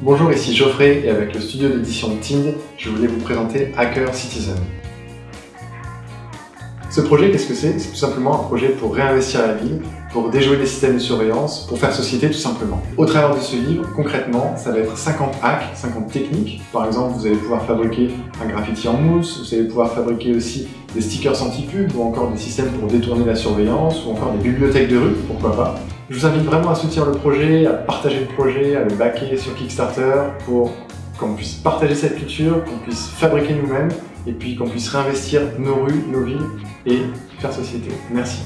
Bonjour, ici Geoffrey et avec le studio d'édition TIND, je voulais vous présenter Hacker Citizen. Ce projet, qu'est-ce que c'est? C'est tout simplement un projet pour réinvestir la ville, pour déjouer les systèmes de surveillance, pour faire société tout simplement. Au travers de ce livre, concrètement, ça va être 50 hacks, 50 techniques. Par exemple, vous allez pouvoir fabriquer un graffiti en mousse, vous allez pouvoir fabriquer aussi des stickers anti-pub ou encore des systèmes pour détourner la surveillance ou encore des bibliothèques de rue, pourquoi pas. Je vous invite vraiment à soutenir le projet, à partager le projet, à le backer sur Kickstarter pour qu'on puisse partager cette culture, qu'on puisse fabriquer nous-mêmes et puis qu'on puisse réinvestir nos rues, nos villes et faire société. Merci.